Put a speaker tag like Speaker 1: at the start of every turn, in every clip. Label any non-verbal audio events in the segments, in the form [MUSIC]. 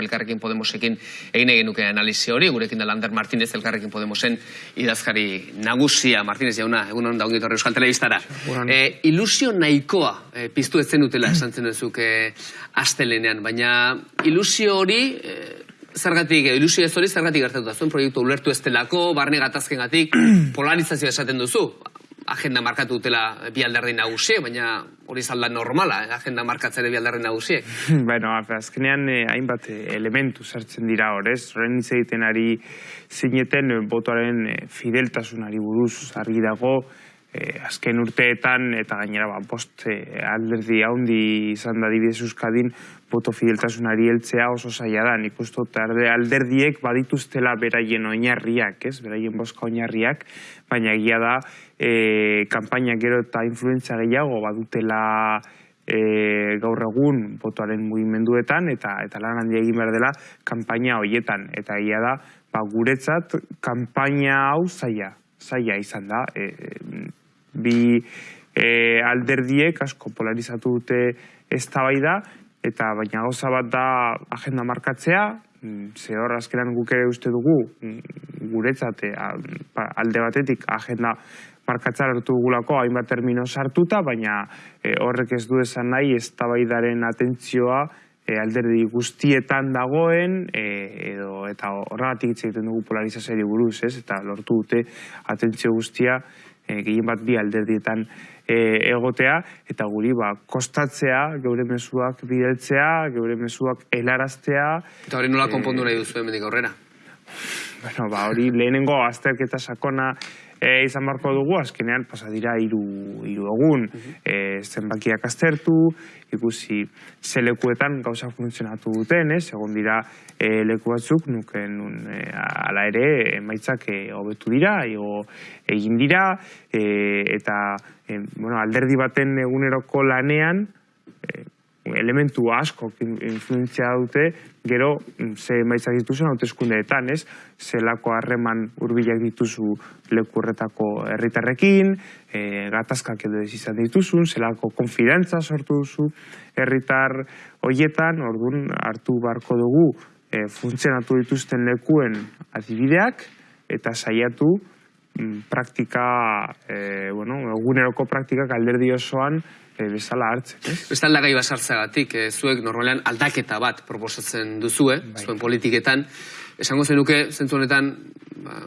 Speaker 1: gaur elkarrekin Podemosekin egin egin nuke analizi hori, gurekin da Lander Martínez elkarrekin Podemosen idazkari nagusia, Martínez jauna, egun hon da ongi torre Euskal Telebistara. E, ilusio nahikoa e, piztu etzen dutela esan zen duzuk e, astelenean, baina ilusio hori e, zergatik, ilusio ez hori zergatik gertatu da. Zuen proiektu ulertu ez delako, barne gatazken gatik, [CLEARS THROAT] polarizazioa esaten duzu agenda markatu dutela bi alderdi nagusie, baina hori zalda normala, eh? agenda markatzere bi alderdi nagusie. [LAUGHS]
Speaker 2: bueno, azkenean eh, hainbat eh, elementu sartzen dira hor, ez? Horren egiten ari zineten eh, botoaren eh, fideltasunari buruz argi dago, eh, azken urteetan eta gainera ba, bost eh, alderdi haundi izan da dibidez euskadin boto fideltasunari heltzea oso zaila da. Nik uste alderdiek badituztela beraien oinarriak, ez? Beraien boska oinarriak, baina egia da e, kanpaina gero eta influentzia gehiago badutela e, gaur egun botoaren mugimenduetan eta eta lan handia egin behar dela kanpaina hoietan eta egia da ba, guretzat kanpaina hau zaila zaila izan da e, bi e, alderdiek asko polarizatu dute eztabaida eta baina gauza bat da agenda markatzea mm, ze hor azkenan guk ere uste dugu mm, guretzat alde batetik agenda markatza hartu dugulako hainbat termino sartuta, baina e, horrek ez du esan nahi ez tabaidaren atentzioa e, alderdi guztietan dagoen e, edo eta horregatik hitz egiten dugu polarizazioari buruz, ez? Eta lortu dute atentzio guztia e, gehien bat bi alderdietan e, egotea eta guri ba kostatzea geure mezuak bidaltzea, geure mezuak helaraztea.
Speaker 1: Eta hori nola konpondu nahi duzu hemendik aurrera?
Speaker 2: Bueno, ba, hori lehenengo azterketa sakona e, izan barko dugu, azkenean pasa dira hiru egun, e, zenbakiak aztertu, ikusi ze lekuetan gauza funtzionatu duten, ez? Egon dira e, leku batzuk nuken nun e, ala ere emaitzak e, hobetu dira, igo egin dira e, eta e, bueno, alderdi baten eguneroko lanean e, elementu asko influentzia dute, gero mm, ze maizak dituzu hauteskundeetan, ez? Zelako harreman hurbilak dituzu lekurretako herritarrekin, e, gatazkak edo ez izan dituzun, zelako konfidentza sortu duzu herritar hoietan, orduan hartu barko dugu e, funtzionatu dituzten lekuen adibideak, eta saiatu mm, praktika, e, bueno, eguneroko praktikak alderdi osoan e, bezala hartzen. Ez?
Speaker 1: Bestalda gai basartzagatik, e, zuek normalean aldaketa bat proposatzen duzue, bai. zuen politiketan. Esango zenuke, zentzu honetan, ba,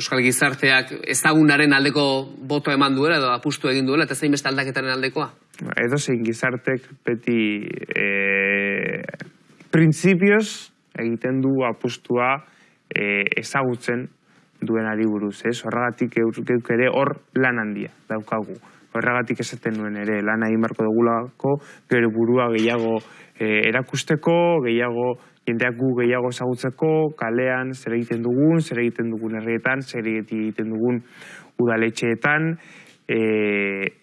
Speaker 1: Euskal Gizarteak ezagunaren aldeko boto eman duela edo apustu egin duela, eta zein beste aldaketaren aldekoa?
Speaker 2: Ba, edo zein gizartek beti e, prinsipioz egiten du apustua e, ezagutzen duen ari buruz, ez? Horregatik ere hor lan handia daukagu horregatik esaten nuen ere lana egin barko dugulako gero burua gehiago e, erakusteko, gehiago jendeak gu gehiago ezagutzeko, kalean zer egiten dugun, zer egiten dugun herrietan, zer egiten dugun udaletxeetan, e,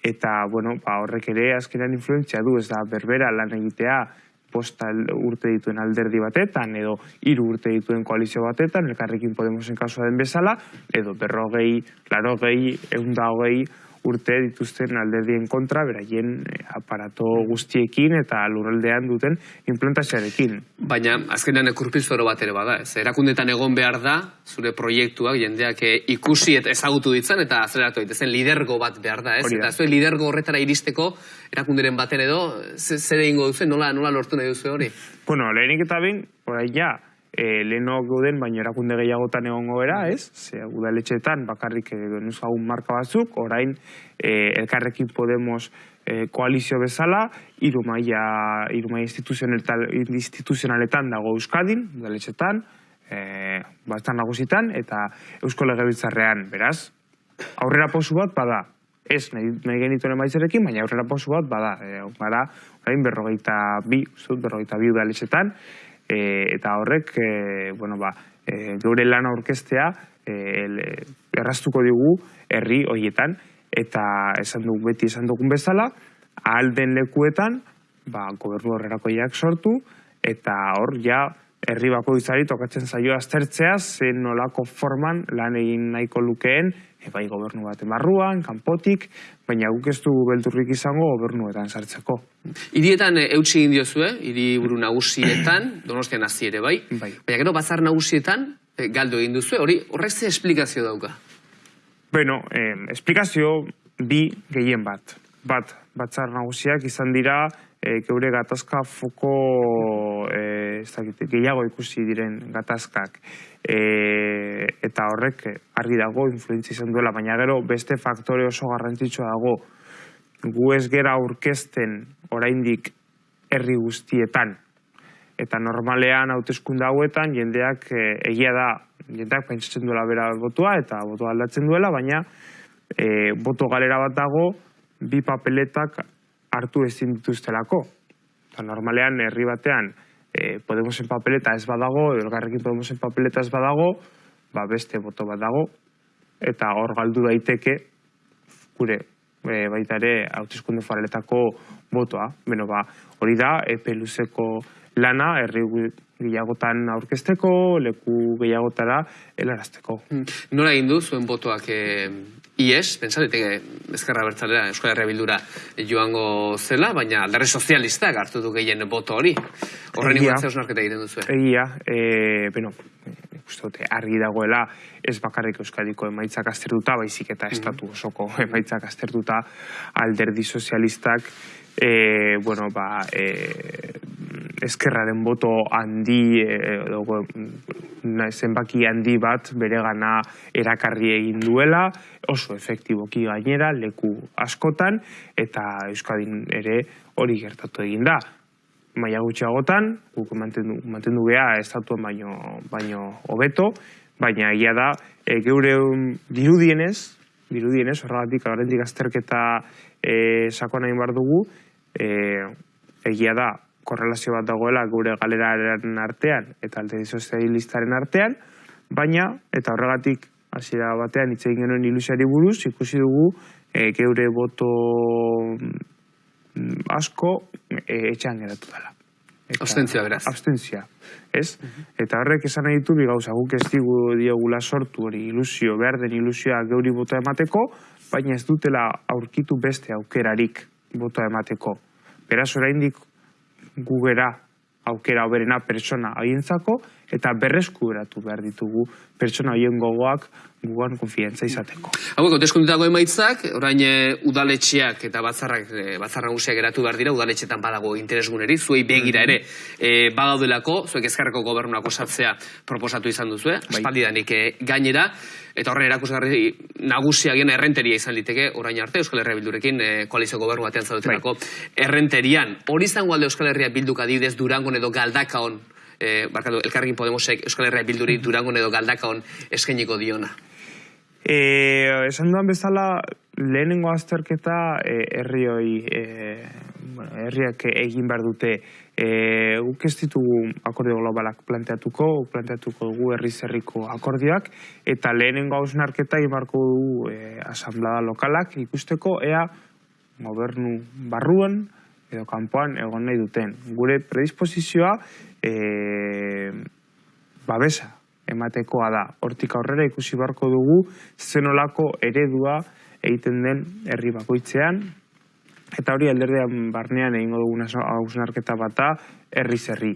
Speaker 2: eta bueno, ba, horrek ere azkenean influentzia du, ez da berbera lan egitea, posta urte dituen alderdi batetan, edo hiru urte dituen koalizio batetan, elkarrekin Podemosen kasua den bezala, edo berrogei, larogei, eunda hogei, urte dituzten alderdien kontra, beraien eh, aparato guztiekin eta lurraldean duten implantazioarekin.
Speaker 1: Baina, azkenean ekurpizoro bat ere bada, ez? Erakundetan egon behar da, zure proiektuak jendeak eh, ikusi eta ezagutu ditzen eta azeratu daitezen lidergo bat behar da, ez? Eta zuen lidergo horretara iristeko, erakunderen baten edo, zer egingo duzu, nola, nola lortu nahi duzu hori?
Speaker 2: Bueno, lehenik eta bain, orai ja, e, leheno gauden, baina erakunde gehiagotan egongo era, ez? Ze udaletxetan bakarrik genuzkagun marka batzuk, orain e, elkarrekin Podemos e, koalizio bezala, irumaia, irumaia instituzionaletan dago Euskadin, udaletxetan, e, bastan nagusitan, eta Eusko Legebiltzarrean, beraz, aurrera posu bat bada, ez nahi, nahi genituen emaitzerekin, baina aurrera posu bat bada, e, gara, orain berrogeita bi, zut, berrogeita bi udaletxetan, e, eta horrek e, bueno, ba, e, geure lana orkestea e, erraztuko digu herri hoietan eta esan dugu beti esan dugun bezala alden lekuetan ba, gobernu horrerakoiak sortu eta hor, ja, herri bako tokatzen zaio aztertzea, zen nolako forman lan egin nahiko lukeen, e, bai gobernu bat barruan, kanpotik, baina guk ez dugu beldurrik izango gobernuetan sartzeko.
Speaker 1: Hirietan e, eutsi egin diozue, hiri buru nagusietan, [COUGHS] donostian hasi ere bai,
Speaker 2: Bai.
Speaker 1: baina gero bazar nagusietan e, galdu egin duzu, hori horrek ze esplikazio dauka.
Speaker 2: Bueno, eh, esplikazio bi gehien bat. Bat, batzar nagusiak izan dira eh, geure gatazka foko eh, ez dakit, gehiago ikusi diren gatazkak. Eh, eta horrek argi dago influentzia izan duela, baina gero beste faktore oso garrantzitsua dago. Gu ez gera aurkezten oraindik herri guztietan. Eta normalean hauteskunde hauetan jendeak eh, egia da jendeak pentsatzen duela bera botua eta botua aldatzen duela, baina eh, boto galera bat dago bi papeletak hartu ezin dituztelako. Eta normalean herri batean eh, Podemosen papeleta ez badago, elgarrekin Podemosen papeleta ez badago, ba beste boto bat dago, eta hor galdu daiteke gure e, baita ere hauteskunde foraletako botoa. Beno, ba, hori da, epe luzeko lana, herri gehiagotan aurkezteko, leku gehiagotara helarazteko.
Speaker 1: Nola egin du zuen botoak e, IES, pentsa daiteke Ezkerra Bertzalera Euskal Herria Bildura joango zela, baina alderri sozialistak hartu du gehien boto hori. Horren inguruan ze hausnarketa egiten duzu.
Speaker 2: Egia, e, beno, uste dute argi dagoela ez bakarrik Euskadiko emaitzak aztertuta, baizik eta estatu osoko [LAUGHS] emaitzak aztertuta alderdi sozialistak e, bueno, ba, e, eskerraren boto handi e, edo, na- zenbaki handi bat bere gana erakarri egin duela, oso efektiboki gainera, leku askotan, eta Euskadin ere hori gertatu egin da. Maila gutxiagotan, guk mantendu, mantendu geha estatuen baino, baino hobeto, baina egia da, e, geure um, dirudienez, dirudienez, horregatik horrendik azterketa e, sakona egin behar dugu, e, egia da, korrelazio bat dagoela gure galeraren artean eta alderdi sozialistaren artean, baina, eta horregatik hasiera batean hitz egin genuen ilusiari buruz, ikusi dugu e, geure boto mm, asko e, etxean geratu dela. Eta-
Speaker 1: Abstentzioa, beraz.
Speaker 2: Abstentzia, ez? Eta horrek esan nahi ditu, bi gauza, guk ez digu diogula sortu hori ilusio, behar den ilusioa geuri botoa emateko, baina ez dutela aurkitu beste aukerarik botoa emateko. Beraz, oraindik gu gera aukera hoberena pertsona haientzako eta berreskuratu behar ditugu pertsona hoien gogoak gugan konfiantza izateko.
Speaker 1: Hauek, hauteskundetako emaitzak, orain e, udaletxeak eta batzarrak, e, batzar nagusiak eratu behar dira, udaletxetan badago interesguneri, zuei begira ere, e, badaudelako, zuek ezkerreko gobernuak osatzea proposatu izan duzu, eh? aspaldidanik e, gainera, eta horren erakusgarri nagusiagien errenteria izan liteke, orain arte, Euskal Herria Bildurekin e, koalizio gobernu batean zaudetelako errenterian. Hori izango alde Euskal Herria Bilduk adibidez Durangon edo Galdakaon, e, barkatu, Elkarrekin Podemosek Euskal Herria Bilduri Durangon edo Galdakaon eskainiko diona.
Speaker 2: E, esan duan bezala, lehenengo azterketa e, herrioi, e, bueno, herriak egin behar dute. E, guk ez ditugu akordio globalak planteatuko, planteatuko dugu herri zerriko akordioak, eta lehenengo hausnarketa ibarko dugu e, asamblada lokalak ikusteko, ea gobernu barruan edo kanpoan egon nahi duten. Gure predisposizioa e, babesa ematekoa da. Hortik aurrera ikusi beharko dugu zenolako eredua egiten den herri bakoitzean eta hori alderdean barnean egingo dugun hausnarketa bat da herri zerri.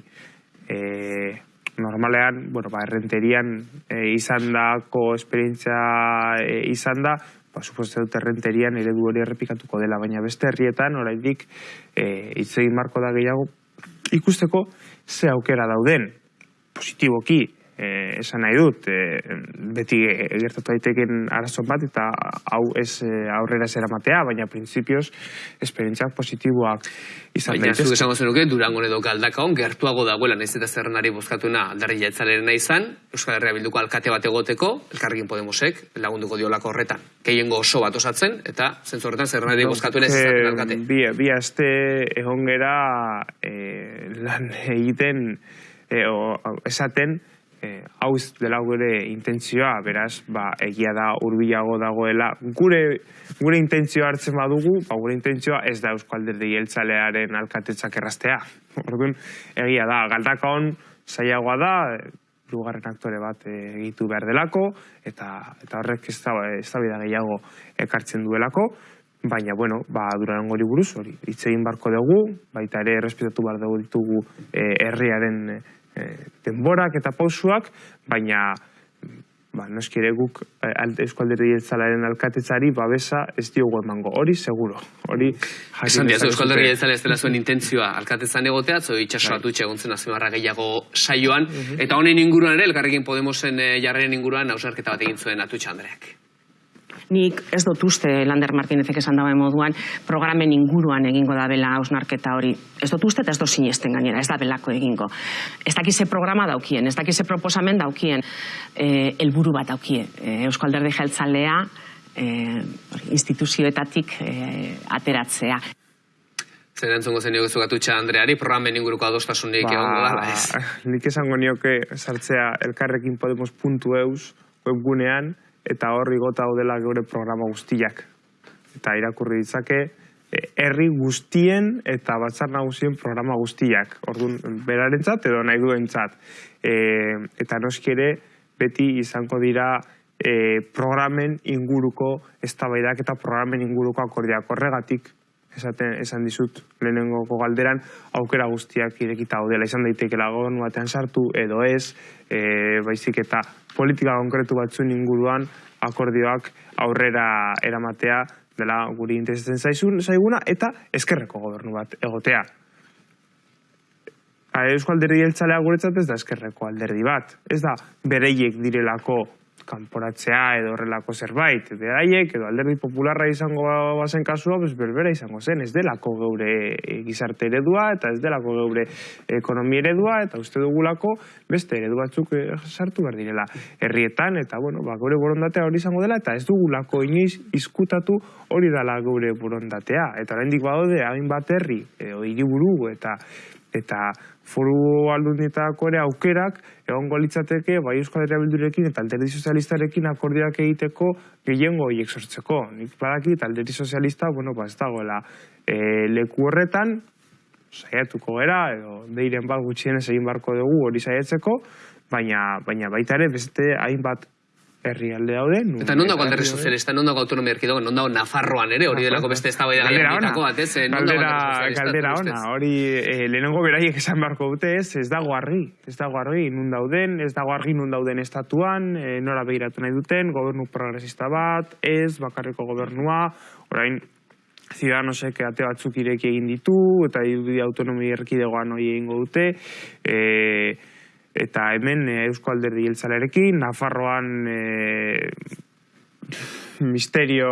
Speaker 2: E, normalean, bueno, ba, errenterian e, izan dako esperientzia e, izan da, ba, suposte dut errenterian eredu hori errepikatuko dela, baina beste herrietan oraindik e, hitz egin marko da gehiago ikusteko ze aukera dauden positiboki eh, esan nahi dut eh, beti gertatu daiteken arazo bat eta hau ez eh, aurrera zera matea, baina printzipioz esperientziak positiboak izan
Speaker 1: Baina zuk
Speaker 2: daitezke.
Speaker 1: esango zenuke, Durangon edo Galdakaon gertuago dagoela, naiz eta zerrenari bozkatuena aldarri jaetzaleren izan, Euskal Herria Bilduko alkate bat egoteko, Elkarrekin Podemosek lagunduko diolako horretan. Gehiengo oso bat osatzen, eta zentzu horretan zerrenari bozkatuena ez alkate.
Speaker 2: Bi, bi aste egon gera eh, lan egiten eh, o, esaten e, hau ez dela gure intentzioa, beraz, ba, egia da urbilago dagoela. Gure, gure intentzioa hartzen badugu, ba, gure intentzioa ez da Eusko Alderdi Jeltzalearen alkatetzak erraztea. Orduan, egia da, galdakon zailagoa da, lugarren aktore bat egitu behar delako, eta, eta horrek ez da, ez da gehiago ekartzen duelako, baina, bueno, ba, durango buruz, hori, hitz egin barko dugu, baita ere, respetatu behar dugu ditugu e, herriaren e, denborak eta pausuak, baina ba, noskire guk eh, Eusko Alderdi Jeltzalaren alkatetzari babesa ez diogu emango. Hori, seguro. Hori,
Speaker 1: Esan diaz, Eusko Alderdi Jeltzale ez dela zuen intentzioa alkatetzan egotea, zo itxaso bai. atutxe egontzen gehiago saioan, mhm. eta honen inguruan ere, elkarrekin Podemosen e, jarren inguruan, hausarketa bat egin zuen atutxe Andreak
Speaker 3: nik ez dut uste Lander Martinezek esan dagoen moduan programen inguruan egingo da bela hausnarketa hori. Ez dut uste eta ez dut sinesten gainera, ez da belako egingo. Ez dakize programa daukien, ez dakize proposamen daukien, e, elburu bat daukie. E, Eusko Alderdi Jeltzalea e, instituzioetatik e, ateratzea.
Speaker 1: Zer entzungo zen nioke zugatutxa Andreari, programen inguruko adostasunik ba, egon gara, ez?
Speaker 2: Nik esango nioke sartzea elkarrekin podemos puntu eus webgunean, eta horri gota dela geure programa guztiak. Eta irakurri ditzake, e, herri guztien eta batzar nagusien programa guztiak. Orduan, berarentzat edo nahi duentzat. E, eta noski ere, beti izango dira e, programen inguruko eztabaidak eta programen inguruko akordiak horregatik esaten esan dizut lehenengoko galderan aukera guztiak irekita daudela izan daitekeela gobernu batean sartu edo ez e, baizik eta politika konkretu batzuen inguruan akordioak aurrera eramatea dela guri interesatzen zaizun zaiguna eta eskerreko gobernu bat egotea. Eusko alderdi jeltzalea guretzat ez da eskerreko alderdi bat. Ez da bereiek direlako kanporatzea edo horrelako zerbait. Beraiek edo alderdi popularra izango bazen kasua, bez berbera izango zen. Ez delako geure gizarte eredua eta ez delako geure ekonomi eredua eta uste dugulako beste eredu batzuk eh, sartu behar direla herrietan eta bueno, ba, geure borondatea hori izango dela eta ez dugulako inoiz izkutatu hori dela geure borondatea. Eta oraindik badaude hain bat herri edo hiriburu eta eta foru aldundietako ere aukerak egongo litzateke bai Euskal Herria Bildurekin eta Alderdi Sozialistarekin akordioak egiteko gehiengo horiek sortzeko. Nik badaki Alderdi Sozialista, bueno, ba ez dagoela e, leku horretan, saiatuko gera, edo deiren bat gutxienez egin barko dugu hori saiatzeko, baina, baina baita ere beste hainbat herrialde daude.
Speaker 1: Eta non dago alderri sozialista, non dago autonomia erkidogo, non dago Nafarroan ere, hori delako beste ez da baida
Speaker 2: galdera bat, ez? Galdera, galdera ona, hori eh, lehenengo beraiek esan barko dute ez, ez dago argi, ez dago argi, nun dauden, ez dago argi nun dauden estatuan, eh, nora behiratu nahi duten, gobernu progresista bat, ez, bakarriko gobernua, orain, Ciudadanosek ate batzuk ireki egin ditu, eta autonomia erkidegoan hori egingo dute, eh, eta hemen e, Eusko Alderdi Jeltzalerekin, Nafarroan e, misterio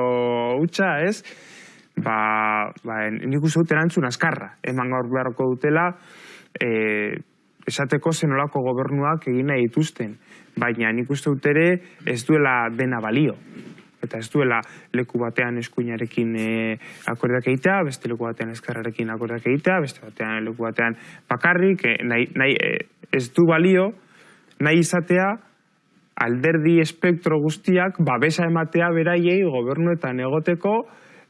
Speaker 2: utxa, ez? Ba, ba nik uste dut erantzun askarra, eman gaur beharko dutela, e, esateko zenolako gobernuak egin nahi dituzten, baina nik uste dut ere ez duela dena balio eta ez duela leku batean eskuinarekin e, akordak egitea, beste leku batean eskarrarekin akordak egitea, beste batean leku batean bakarrik, e, nahi, nahi, ez du balio, nahi izatea, alderdi espektro guztiak babesa ematea beraiei gobernuetan egoteko,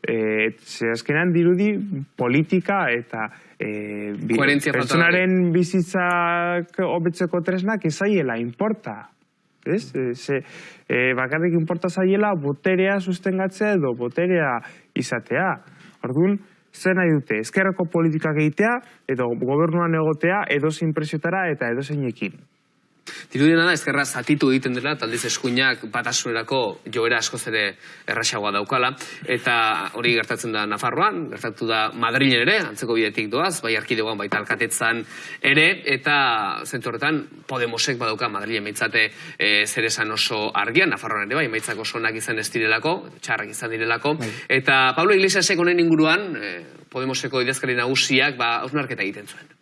Speaker 2: e, azkenan dirudi politika eta e, pertsonaren bizitzak hobetzeko tresnak ezaiela importa. Ez? E, ze, e, bakarrik importa zaiela boterea sustengatzea edo boterea izatea. Orduan, zer nahi dute, ezkerreko politikak egitea, edo gobernuan egotea, edo zein eta edo
Speaker 1: Dirudiena da, ezkerra zatitu egiten dela, taldiz eskuinak batasunerako joera askoz ere erraxagoa daukala, eta hori gertatzen da Nafarroan, gertatu da Madrilen ere, antzeko bidetik doaz, bai arkidegoan baita alkatetzan ere, eta zentu horretan, Podemosek badauka Madrilen meitzate e, zer esan oso argian, Nafarroan ere, bai, meitzako sonak izan ez direlako, txarrak izan direlako, bai. eta Pablo Iglesiasek honen inguruan, e, Podemoseko idazkari nagusiak, ba, hausnarketa egiten zuen.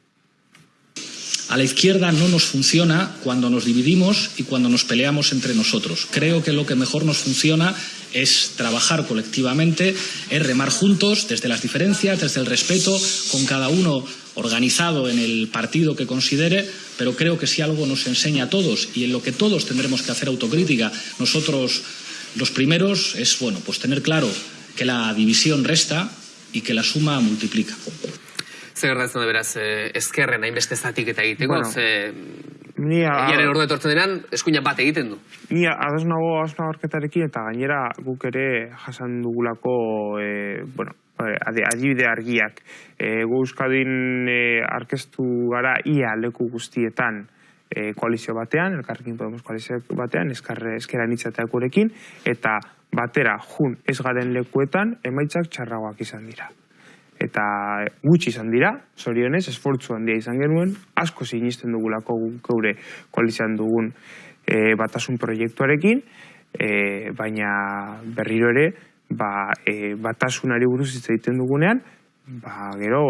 Speaker 4: A la izquierda no nos funciona cuando nos dividimos y cuando nos peleamos entre nosotros. Creo que lo que mejor nos funciona es trabajar colectivamente, es remar juntos desde las diferencias, desde el respeto, con cada uno organizado en el partido que considere, pero creo que si algo nos enseña a todos y en lo que todos tendremos que hacer autocrítica, nosotros los primeros, es bueno, pues tener claro que la división resta y que la suma multiplica.
Speaker 1: Zer gertatzen da beraz, eh, ezkerren hainbeste zatik eta egiteko,
Speaker 2: Bueno,
Speaker 1: ze...
Speaker 2: Ni a-
Speaker 1: Egiaren ordu etortzen denan, eskuina bat egiten du.
Speaker 2: Ni ados nago asna horketarekin eta gainera guk ere jasan dugulako e, bueno, eh, adi- adibide argiak. E, gu Euskadin e, arkeztu gara ia leku guztietan e, koalizio batean, elkarrekin Podemos koalizio batean, eskarre eskeran itzateak gurekin, eta batera jun ez garen lekuetan emaitzak txarragoak izan dira. Eta gutxi izan dira, zorionez, esfortzu handia izan genuen, asko sinisten dugulako geure koalizioan dugun e, batasun proiektuarekin, e, baina berriro ere, ba, e, batasunari buruz hitz egiten dugunean, ba, gero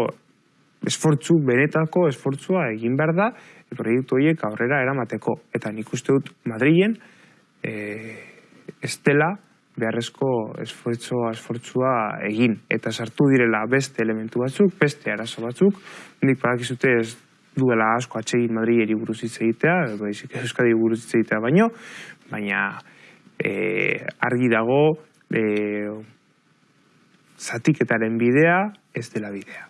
Speaker 2: esfortzu, benetako esfortzua egin behar da, e, proiektu horiek aurrera eramateko. Eta nik uste dut Madrilen, e, ez dela beharrezko esfortzua, esfortzua egin. Eta sartu direla beste elementu batzuk, beste arazo batzuk, nik badakizute ez duela asko atsegin Madrileri buruz hitz egitea, baizik Euskadi buruz hitz egitea baino, baina e, argi dago e, zatiketaren bidea ez dela bidea.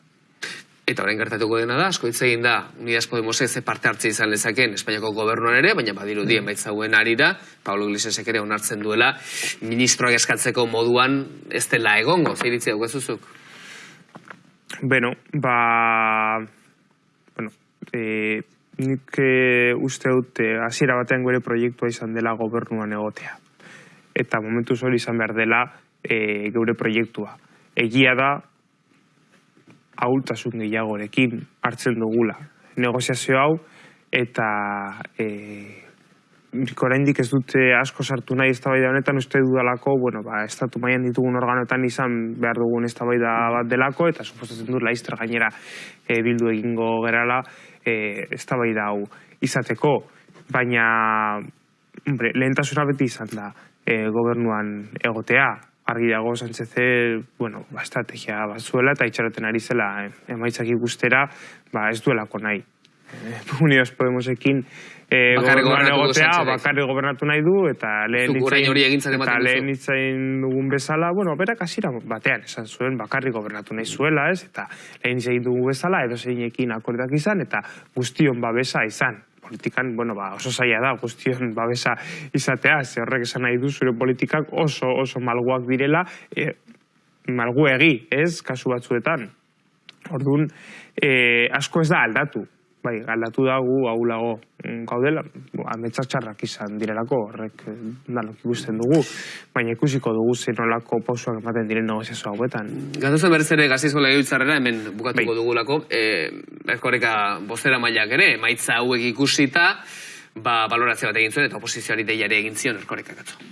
Speaker 1: Eta orain gertatuko dena da, asko hitz egin da, Unidas Podemos ez parte hartze izan lezakeen Espainiako gobernuan ere, baina badiru dien baitzauen arira, Pablo Iglesiasek ere onartzen duela, ministroak eskatzeko moduan ez dela egongo, zer iritzi daukazuzuk?
Speaker 2: Beno, ba... Bueno, e, nik e, uste dut e, hasiera batean gure proiektua izan dela gobernuan egotea. Eta momentu hori izan behar dela e, geure proiektua. Egia da, ahultasun gehiagorekin hartzen dugula. Negoziazio hau, eta e, oraindik ez dute asko sartu nahi eztabaida honetan uste dudalako, bueno, ba, estatu mailan ditugun organoetan izan behar dugun eztabaida bat delako, eta suposatzen dut laizter gainera e, bildu egingo gerala e, eztabaida hau izateko. Baina, hombre, lehentasuna beti izan da e, gobernuan egotea, argi dago Sáncheze, bueno, ba, estrategia bat zuela eta itxaroten ari zela eh, emaitzak ikustera, ba, ez duelako nahi. Eh, [LAUGHS] Unidos Podemosekin eh,
Speaker 1: Bakarrik
Speaker 2: gobernuan
Speaker 1: gobernatuko
Speaker 2: egotea, bakarrik gobernatu nahi du, eta lehen
Speaker 1: ematen
Speaker 2: eta lehen hitzain dugun bezala, bueno, berak hasiera batean esan zuen bakarrik gobernatu nahi zuela, ez? Eta lehen hitzain dugu bezala, edo zeinekin akordak izan, eta guztion babesa izan. Politikan, bueno, ba, oso zaila da guztion babesa izatea, ze horrek esan nahi du zure politikak oso oso malguak direla, e, malguegi, ez, kasu batzuetan. Orduan, e, asko ez da aldatu. Bai, aldatu da gu ahulago mm, gaudela, ametsak txarrak izan direlako, horrek eh, danok ikusten dugu, baina ikusiko dugu zenolako pausuak ematen diren negoziazio hauetan.
Speaker 1: Gatozen berriz ere gazizko legebiltzarrera, hemen bukatuko
Speaker 2: Bai.
Speaker 1: dugulako, e, erkoreka bostera mailak ere, maitza hauek ikusita, ba, balorazio bat egin zuen, eta oposizioari deiare egin zion erkoreka gatzo.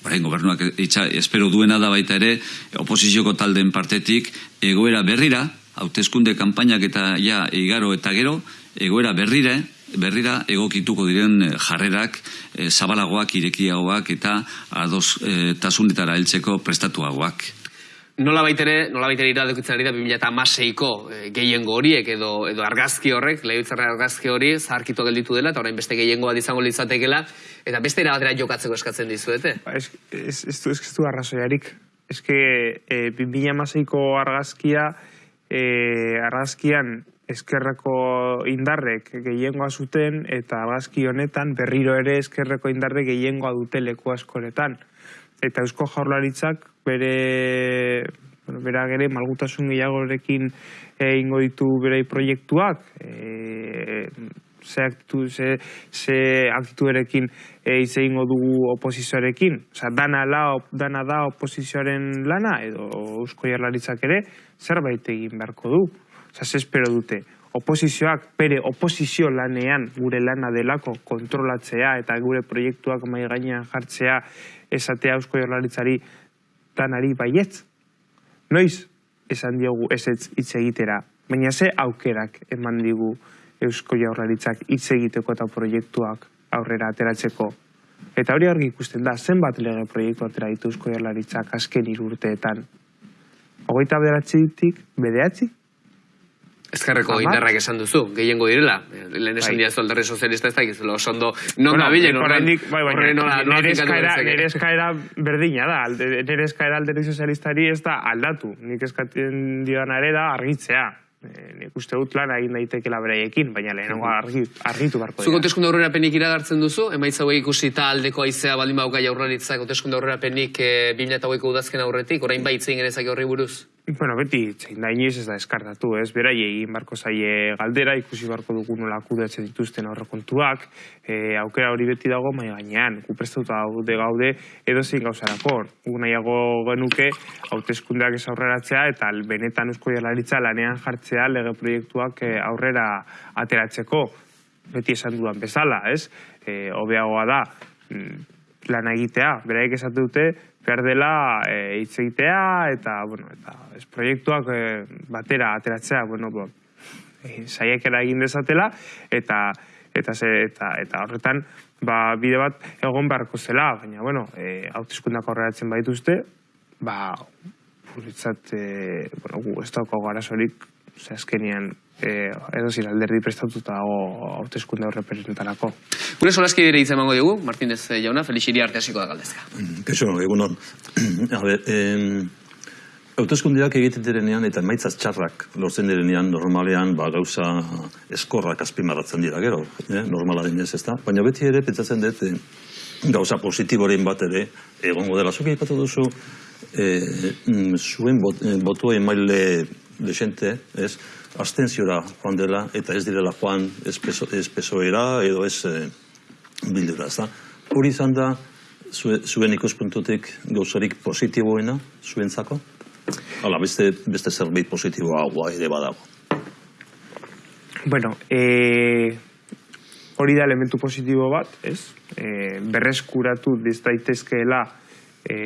Speaker 5: Bai, gobernuak itxa, espero duena da baita ere, oposizioko taldeen partetik, egoera berrira, hauteskunde kanpainak eta ja igaro eta gero, egoera berrira, berrira egokituko diren eh, jarrerak eh, zabalagoak, irekiagoak eta ados eh, tasunetara heltzeko prestatuagoak.
Speaker 1: Nola baitere, nola baitere iradokitzen ari da 2006ko e, gehiengo horiek edo, edo argazki horrek, lehiutzarra argazki hori zaharkitu gelditu dela, eta orain beste gehiengo bat izango litzatekela, eta beste erabatera jokatzeko eskatzen dizuete.
Speaker 2: Ba, ez, ez, ez, du, ez, ez du arrazoiarik. Ez que e, 2006ko argazkia, e, argazkian eskerreko indarrek gehiengoa zuten, eta argazki honetan berriro ere eskerreko indarrek gehiengoa dute leku askoretan. Eta eusko jaurlaritzak bere bueno, bera gere malgutasun gehiagorekin egingo ditu bere proiektuak, e, ze, aktitu, ze, ze aktituerekin e, hitz egingo dugu oposizioarekin. Osa, dana, la, dana da oposizioaren lana, edo eusko jarlaritzak ere, zerbait egin beharko du. Osa, ze espero dute. Oposizioak bere oposizio lanean gure lana delako kontrolatzea eta gure proiektuak mai gainean jartzea esatea eusko jarlaritzari danari baietz. Noiz esan diogu ezetz hitz egitera, baina ze aukerak eman digu Eusko Jaurlaritzak hitz egiteko eta proiektuak aurrera ateratzeko. Eta hori argi ikusten da, zenbat lege proiektu atera ditu Eusko Jaurlaritzak azken hiru urteetan. Hogeita bederatzitik, bederatzi?
Speaker 1: Ezkerreko indarrak esan duzu, gehiengo direla. Lehen esan
Speaker 2: Bai.
Speaker 1: diazu alderri sozialista ez da, gizu, oso ondo, non
Speaker 2: Bueno,
Speaker 1: dabilen,
Speaker 2: oraindik, bai, baina,
Speaker 1: horren nola,
Speaker 2: nire
Speaker 1: finkatu
Speaker 2: eskaera,
Speaker 1: genezake.
Speaker 2: nire eskaera berdina da, nire eskaera alderdi sozialistari ez da aldatu. Nik eskatzen dioan ere da argitzea. E, nik uste dut lan egin daitekela beraiekin, baina lehenengo argi, argitu barko
Speaker 1: Zuk hauteskunde aurrerapenik iragartzen duzu, emaitza hauek ikusi taldeko aizea baldin bauka jaurlaritzak hauteskunde aurrerapenik e, 2008ko udazken aurretik, orain bai itzen genezake horri buruz.
Speaker 2: Bueno, beti zein da inoiz ez da eskartatu, ez? Beraiei barko zaie galdera, ikusi barko dugu nola kudeatzen dituzten aurrekontuak, e, aukera hori beti dago mai gainean, gu prestatuta gaude gaude edo zein gauzarako. Gu nahiago genuke hauteskundeak ez aurreratzea eta benetan eusko jaurlaritza lanean jartzea lege proiektuak eh, aurrera ateratzeko. Beti esan dudan bezala, ez? E, hobeagoa da, mm, lan egitea, beraiek esate dute, behar dela e, hitz egitea eta, bueno, eta ez proiektuak e, batera ateratzea, bueno, bo, e, egin dezatela eta eta ze, eta eta horretan ba, bide bat egon beharko zela, baina bueno, e, hauteskundak aurreratzen baituzte, ba guretzat e, bueno, gu ez daukagu arazorik, ze azkenean e, edo zin alderdi prestatuta dago hauteskunde horrepresentarako.
Speaker 1: Gure solaski dire hitz emango dugu, Martínez eh, jauna, Felixiri arte hasiko da galdezka.
Speaker 6: Kaixo, egunon. [CLEARS THROAT] A ber, em, hauteskundeak egiten direnean eta emaitzaz txarrak lortzen direnean normalean ba, gauza eskorrak azpimarratzen dira gero, eh? normala denez ez da. Baina beti ere pentsatzen dut eh, gauza positiboren bat ere egongo dela. Zuk aipatu duzu eh, mm, zuen bot, eh, botua emaile desente, ez? Astenziora joan dela eta ez direla joan ez, peso, ez pesoera edo ez eh, bildura, ez da? Hori izan da zue, zuen ikuspuntutik gauzarik positiboena zuentzako? Hala, beste, beste zerbait positiboagoa ere badago.
Speaker 2: Bueno, e, hori da elementu positibo bat, ez? E, berreskuratu diz daitezkeela e,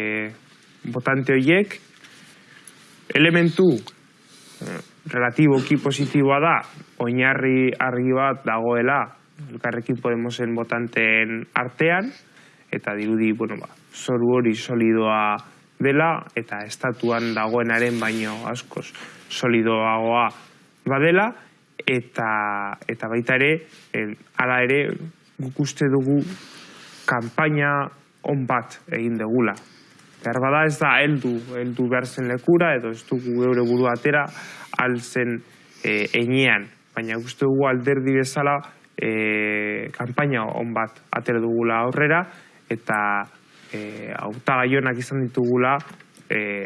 Speaker 2: botante horiek, elementu relatiboki positiboa da, oinarri argi bat dagoela elkarrekin Podemosen botanteen artean, eta dirudi, bueno, ba, zoru hori solidoa dela, eta estatuan dagoenaren baino askoz solidoagoa badela, eta, eta baita ere, en, ala ere, guk uste dugu kanpaina on bat egin degula. Behar bada ez da heldu, heldu behar zen lekura, edo ez dugu geure buru atera alzen e, enean. Baina uste dugu alderdi bezala e, kanpaina on bat atera dugula aurrera, eta e, hautagaionak izan ditugula e,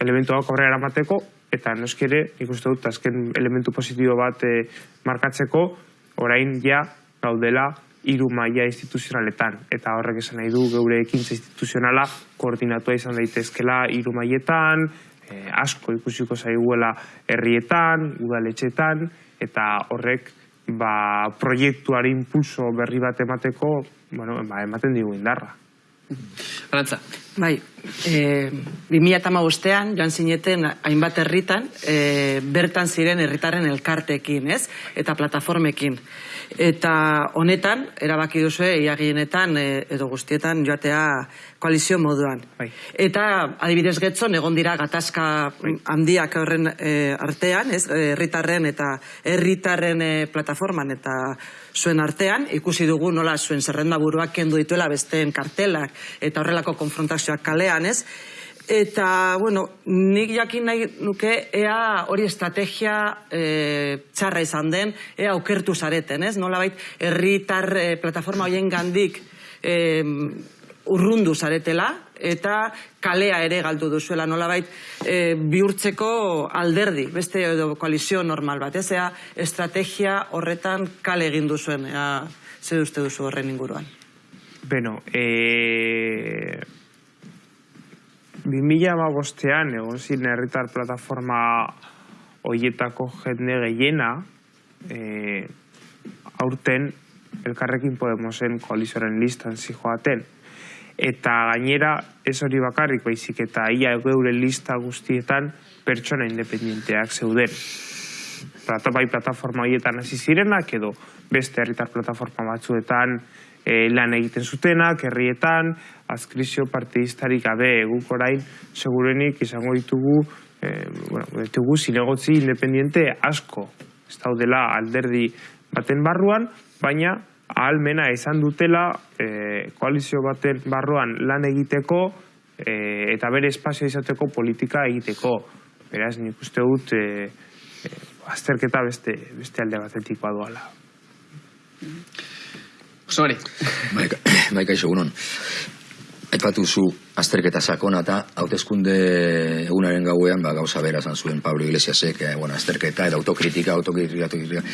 Speaker 2: elementuak aurrera eramateko, eta noski ere, nik uste dut, azken elementu positibo bat e, markatzeko, orain ja gaudela hiru maila instituzionaletan. Eta horrek esan nahi du geure ekintza instituzionala koordinatua izan daitezkela hiru mailetan, e, asko ikusiko zaiguela herrietan, udaletxetan, eta horrek ba, proiektuari impulso berri bat emateko, bueno, ba, ematen digu indarra.
Speaker 1: Arantza,
Speaker 7: Bai, e, 2008an joan zineten hainbat herritan, e, bertan ziren herritarren elkartekin, ez? Eta plataformekin. Eta honetan, erabaki duzu, iagienetan e, edo guztietan joatea koalizio moduan.
Speaker 2: Bai.
Speaker 7: Eta adibidez getzon, egon dira gatazka handiak horren e, artean, ez? Herritarren eta herritarren e, plataforman eta zuen artean, ikusi dugu nola zuen zerrenda buruak kendu dituela besteen kartelak eta horrelako konfrontazioak kalean, ez? Eta, bueno, nik jakin nahi nuke ea hori estrategia e, txarra izan den, ea aukertu zareten, ez? Nola bait, herritar e, plataforma hoien gandik e, urrundu zaretela, eta kalea ere galdu duzuela, nolabait e, bihurtzeko alderdi, beste edo koalizio normal bat, ez? Ea estrategia horretan kale egin duzuen, ea zer uste duzu horren inguruan.
Speaker 2: Beno, e... 2008an egon ziren herritar plataforma hoietako jende gehiena e, aurten elkarrekin Podemosen koalizioaren listan zijoaten. Eta gainera ez hori bakarrik baizik eta ia geure lista guztietan pertsona independenteak zeuden. Plata, bai plataforma horietan hasi zirenak edo beste herritar plataforma batzuetan e, lan egiten zutenak, herrietan, azkrizio partidistarik gabe guk orain segurenik izango ditugu e, bueno, ditugu zinegotzi independiente asko ez daudela alderdi baten barruan, baina ahalmena izan dutela e, koalizio baten barruan lan egiteko e, eta bere espazio izateko politika egiteko. Beraz, nik uste dut e, e, azterketa beste, beste alde batetik badoala.
Speaker 1: José
Speaker 8: Bai, [CLEARS THROAT] bai kaixo, egunon. Aipatu zu azterketa sakona eta hauteskunde egunaren gauean ba, gauza bera zan zuen Pablo Iglesiasek, eh, bueno, azterketa eta autokritika, autokritika, autokritika.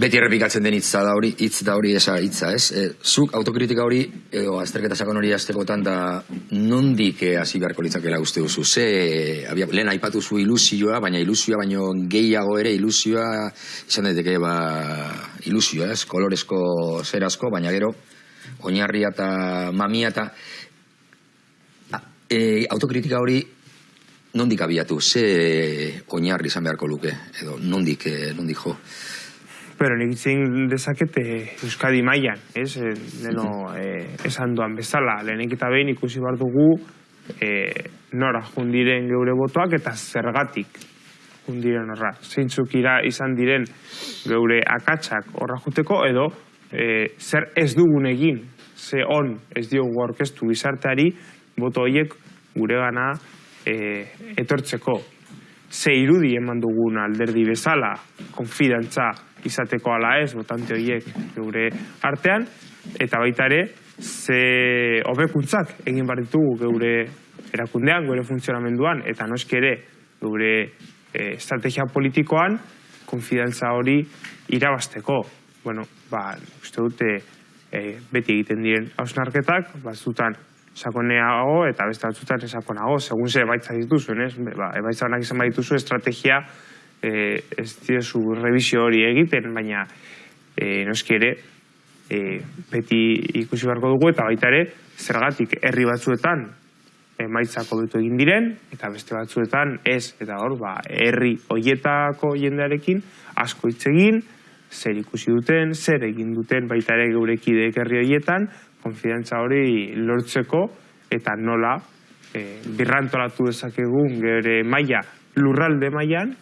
Speaker 8: Beti errepikatzen den hitza da hori, hitz da hori esa hitza, ez? E, zuk autokritika hori edo azterketa sakon hori aztekotan da nondik eh, hasi beharko litzakela uste duzu? Ze, abia, lehen aipatu zu ilusioa, baina ilusioa baino gehiago ere ilusioa izan daiteke ba ilusioa, ez? Kolorezko zerazko, baina gero oinarria eta mamia eta e, autokritika hori nondik abiatu, ze oinarri izan beharko luke, edo nondik, eh, nondik jo.
Speaker 2: Pero nik itzin dezakete Euskadi mailan, ez? Leno, eh, esan duan bezala, lehenik eta behin ikusi behar dugu eh, nora jundiren geure botoak eta zergatik jundiren horra. Zeintzuk ira izan diren geure akatsak horra juteko edo eh, zer ez dugun egin, ze on ez diogu aurkeztu gizarteari boto horiek gure gana eh, etortzeko. Ze irudi eman dugun alderdi bezala, konfidantza izateko ala ez, botante horiek geure artean, eta baita ere, ze hobekuntzak egin behar ditugu geure erakundean, geure funtzionamenduan, eta noski ere geure eh, estrategia politikoan, konfidantza hori irabasteko. Bueno, ba, uste dute eh, beti egiten diren hausnarketak, batzutan sakoneago eta beste batzutan sakonago, segun ze baitza dituzuen, ez? Ba, ebaitza honak izan badituzu estrategia eh, ez diezu revisio hori egiten, baina eh, noski ere eh, beti ikusi beharko dugu eta baita ere zergatik herri batzuetan emaitzak hobetu egin diren eta beste batzuetan ez eta hor ba herri hoietako jendearekin asko hitz egin zer ikusi duten, zer egin duten baita ere geure kideek herri hoietan, konfidantza hori lortzeko eta nola e, birrantolatu dezakegun geure maila lurralde mailan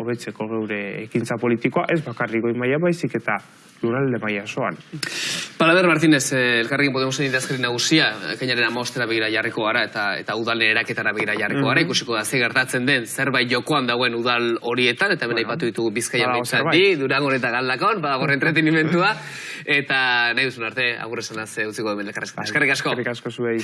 Speaker 2: hobetzeko geure ekintza politikoa, ez bakarrik goi maila baizik eta lurralde maila soan.
Speaker 1: Palaber Martínez, eh, elkarrekin Podemosen idazkari nagusia, kainaren amostera begira jarriko gara eta eta udalen eraketara begira jarriko gara, ikusiko da ze gertatzen den zerbait jokoan dauen udal horietan, eta bena ipatu ditugu bizkaia
Speaker 2: badago
Speaker 1: behintzat
Speaker 2: zerbait.
Speaker 1: bi, durangon eta galdakon, badago entretenimentua, eta nahi duzun arte, agurresan az utziko hemen elkarrezketan. Eskerrik asko.
Speaker 2: Eskerrik asko zuei.